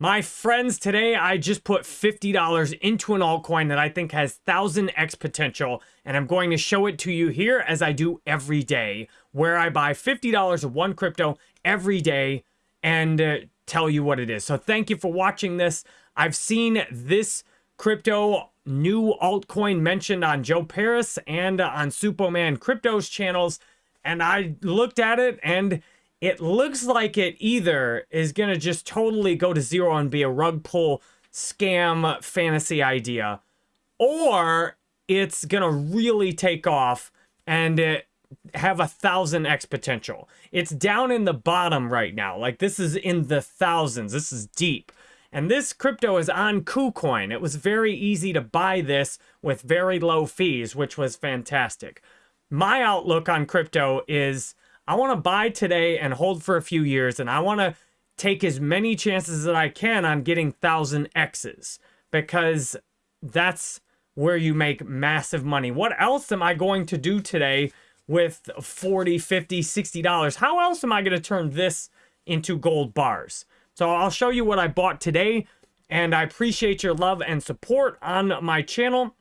My friends, today I just put $50 into an altcoin that I think has 1000x potential, and I'm going to show it to you here as I do every day, where I buy $50 of one crypto every day and uh, tell you what it is. So thank you for watching this. I've seen this crypto new altcoin mentioned on Joe Parys and on Superman Crypto's channels, and I looked at it and it looks like it either is going to just totally go to zero and be a rug pull scam fantasy idea, or it's going to really take off and it have a thousand X potential. It's down in the bottom right now. Like this is in the thousands. This is deep. And this crypto is on KuCoin. It was very easy to buy this with very low fees, which was fantastic. My outlook on crypto is I want to buy today and hold for a few years, and I want to take as many chances that I can on getting 1000 X's because that's where you make massive money. What else am I going to do today with 40, 50, 60 dollars? How else am I going to turn this into gold bars? So I'll show you what I bought today, and I appreciate your love and support on my channel.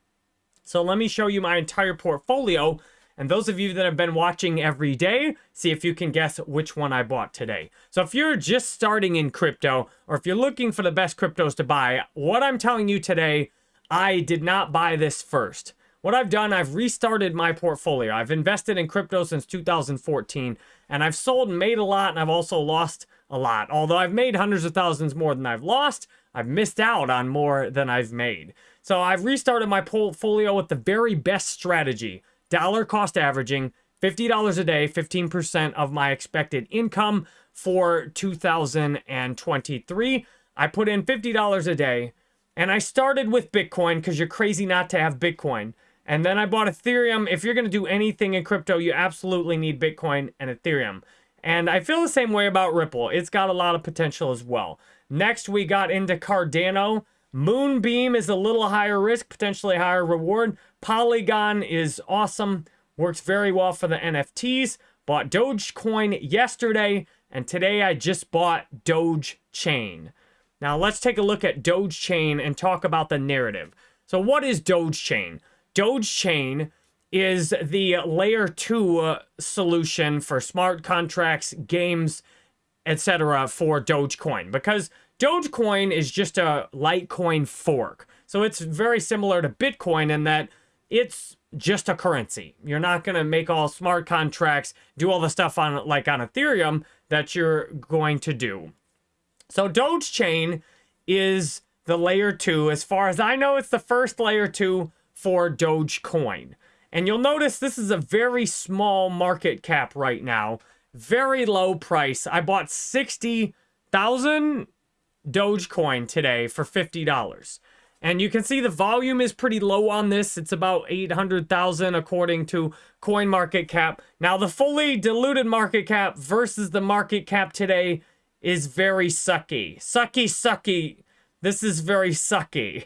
So let me show you my entire portfolio and those of you that have been watching every day, see if you can guess which one I bought today. So if you're just starting in crypto, or if you're looking for the best cryptos to buy, what I'm telling you today, I did not buy this first. What I've done, I've restarted my portfolio. I've invested in crypto since 2014, and I've sold and made a lot, and I've also lost a lot. Although I've made hundreds of thousands more than I've lost, I've missed out on more than I've made. So I've restarted my portfolio with the very best strategy dollar cost averaging, $50 a day, 15% of my expected income for 2023. I put in $50 a day and I started with Bitcoin because you're crazy not to have Bitcoin. And then I bought Ethereum. If you're going to do anything in crypto, you absolutely need Bitcoin and Ethereum. And I feel the same way about Ripple. It's got a lot of potential as well. Next, we got into Cardano. Moonbeam is a little higher risk, potentially higher reward. Polygon is awesome, works very well for the NFTs. Bought Dogecoin yesterday, and today I just bought Doge Chain. Now let's take a look at Doge Chain and talk about the narrative. So what is Doge Chain? Doge Chain is the layer 2 uh, solution for smart contracts, games, etc. for Dogecoin because Dogecoin is just a Litecoin fork. So it's very similar to Bitcoin in that it's just a currency. You're not going to make all smart contracts, do all the stuff on like on Ethereum that you're going to do. So Doge Chain is the layer 2. As far as I know, it's the first layer 2 for Dogecoin. And you'll notice this is a very small market cap right now. Very low price. I bought 60,000 Dogecoin today for $50. And you can see the volume is pretty low on this. It's about 800,000 according to CoinMarketCap. Now the fully diluted market cap versus the market cap today is very sucky. Sucky, sucky. This is very sucky.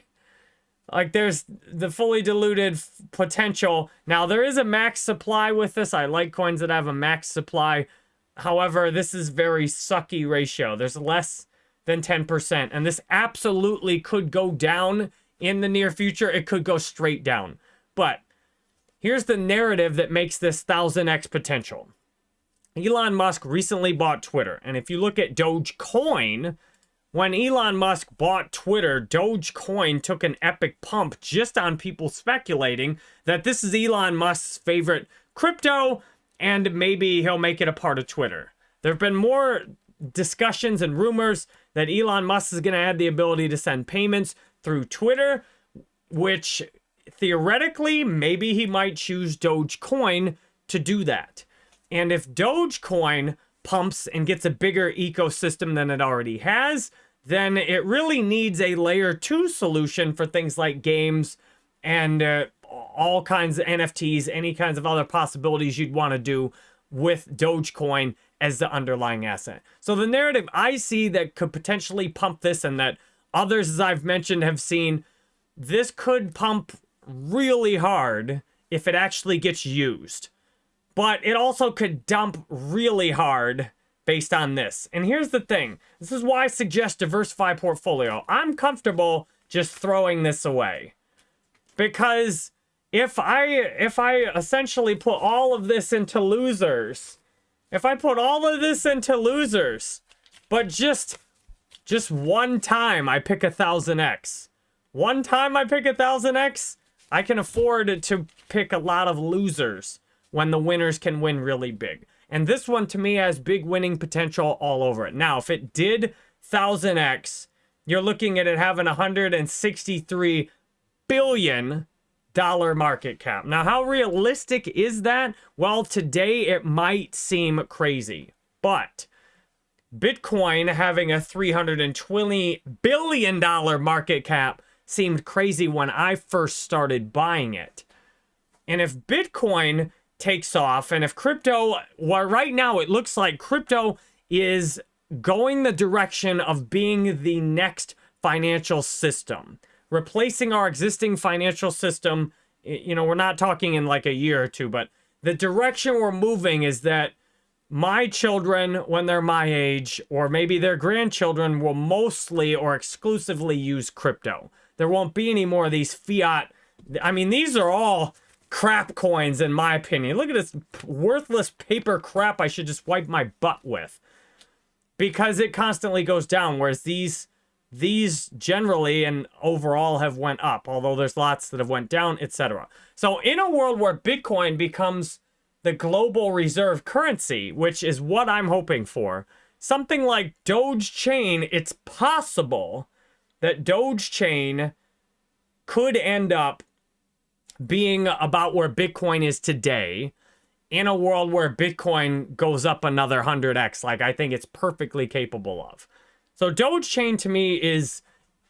Like there's the fully diluted potential. Now there is a max supply with this. I like coins that have a max supply. However, this is very sucky ratio. There's less than 10%. And this absolutely could go down in the near future. It could go straight down. But here's the narrative that makes this 1000x potential. Elon Musk recently bought Twitter. And if you look at Dogecoin, when Elon Musk bought Twitter, Dogecoin took an epic pump just on people speculating that this is Elon Musk's favorite crypto and maybe he'll make it a part of Twitter. There have been more discussions and rumors that Elon Musk is going to add the ability to send payments through Twitter, which theoretically, maybe he might choose Dogecoin to do that. And if Dogecoin pumps and gets a bigger ecosystem than it already has, then it really needs a layer two solution for things like games and uh, all kinds of NFTs, any kinds of other possibilities you'd want to do with Dogecoin as the underlying asset. So the narrative I see that could potentially pump this and that others, as I've mentioned, have seen, this could pump really hard if it actually gets used. But it also could dump really hard based on this. And here's the thing. This is why I suggest diversify portfolio. I'm comfortable just throwing this away. Because if I if I essentially put all of this into losers, if I put all of this into losers, but just just one time I pick a thousand X. One time I pick a thousand X, I can afford to pick a lot of losers when the winners can win really big. And this one to me has big winning potential all over it. Now, if it did 1000x, you're looking at it having 163 billion dollar market cap. Now, how realistic is that? Well, today it might seem crazy, but Bitcoin having a 320 billion dollar market cap seemed crazy when I first started buying it. And if Bitcoin takes off and if crypto, well, right now it looks like crypto is going the direction of being the next financial system, replacing our existing financial system. You know, we're not talking in like a year or two, but the direction we're moving is that my children, when they're my age, or maybe their grandchildren, will mostly or exclusively use crypto. There won't be any more of these fiat. I mean, these are all crap coins, in my opinion. Look at this worthless paper crap I should just wipe my butt with. Because it constantly goes down, whereas these these generally and overall have went up, although there's lots that have went down, etc. So in a world where Bitcoin becomes the global reserve currency, which is what I'm hoping for, something like Doge Chain, it's possible that Doge Chain could end up being about where Bitcoin is today in a world where Bitcoin goes up another 100x, like I think it's perfectly capable of. So Doge Chain to me is,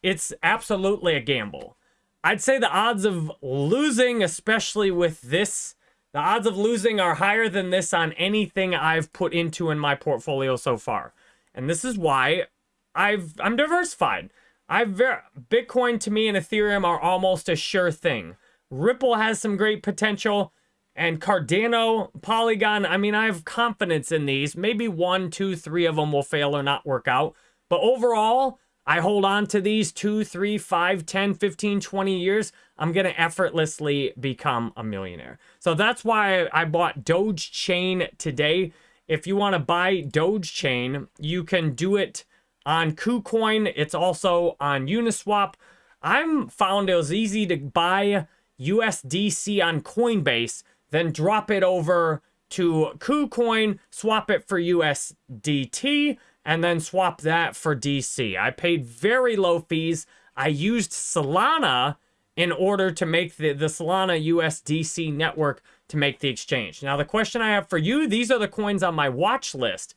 it's absolutely a gamble. I'd say the odds of losing, especially with this, the odds of losing are higher than this on anything I've put into in my portfolio so far. And this is why I've I'm diversified. I've Bitcoin to me and Ethereum are almost a sure thing. Ripple has some great potential. And Cardano, Polygon, I mean, I have confidence in these. Maybe one, two, three of them will fail or not work out. But overall, I hold on to these two, three, five, 10, 15, 20 years. I'm going to effortlessly become a millionaire. So that's why I bought Doge Chain today. If you want to buy Doge Chain, you can do it on KuCoin. It's also on Uniswap. I'm found it was easy to buy USDC on Coinbase, then drop it over to KuCoin, swap it for USDT, and then swap that for DC. I paid very low fees. I used Solana in order to make the, the Solana USDC network to make the exchange. Now, the question I have for you, these are the coins on my watch list.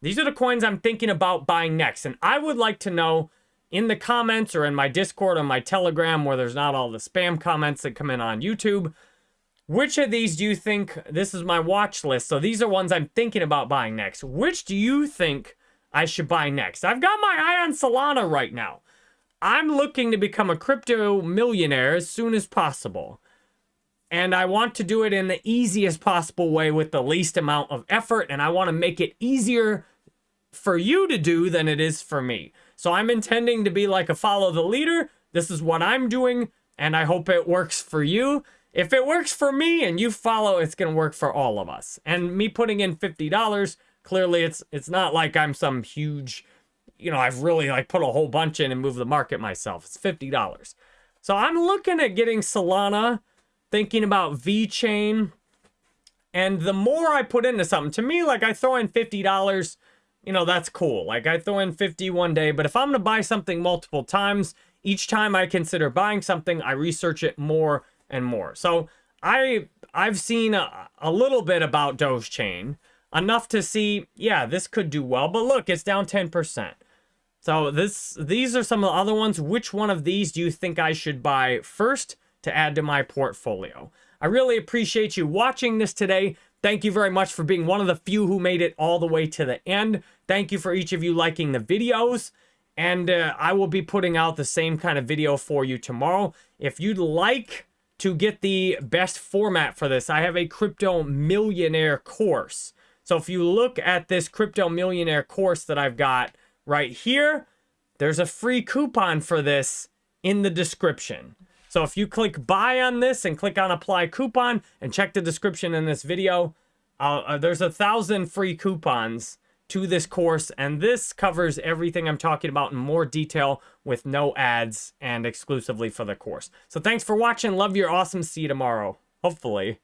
These are the coins I'm thinking about buying next. And I would like to know in the comments or in my Discord or my Telegram where there's not all the spam comments that come in on YouTube. Which of these do you think, this is my watch list, so these are ones I'm thinking about buying next. Which do you think I should buy next? I've got my eye on Solana right now. I'm looking to become a crypto millionaire as soon as possible. And I want to do it in the easiest possible way with the least amount of effort. And I want to make it easier for you to do than it is for me. So I'm intending to be like a follow the leader. This is what I'm doing, and I hope it works for you. If it works for me and you follow, it's going to work for all of us. And me putting in $50, clearly it's it's not like I'm some huge, you know, I've really like put a whole bunch in and moved the market myself. It's $50. So I'm looking at getting Solana, thinking about VeChain. And the more I put into something, to me, like I throw in $50, you know, that's cool. Like I throw in 50 one day, but if I'm to buy something multiple times, each time I consider buying something, I research it more and more. So I I've seen a, a little bit about Dogechain, enough to see, yeah, this could do well, but look, it's down 10%. So this these are some of the other ones. Which one of these do you think I should buy first to add to my portfolio? I really appreciate you watching this today. Thank you very much for being one of the few who made it all the way to the end. Thank you for each of you liking the videos. And uh, I will be putting out the same kind of video for you tomorrow. If you'd like to get the best format for this, I have a crypto millionaire course. So if you look at this Crypto Millionaire course that I've got right here, there's a free coupon for this in the description. So if you click buy on this and click on apply coupon and check the description in this video, uh, there's a thousand free coupons to this course. And this covers everything I'm talking about in more detail with no ads and exclusively for the course. So thanks for watching. Love your awesome. See you tomorrow. Hopefully.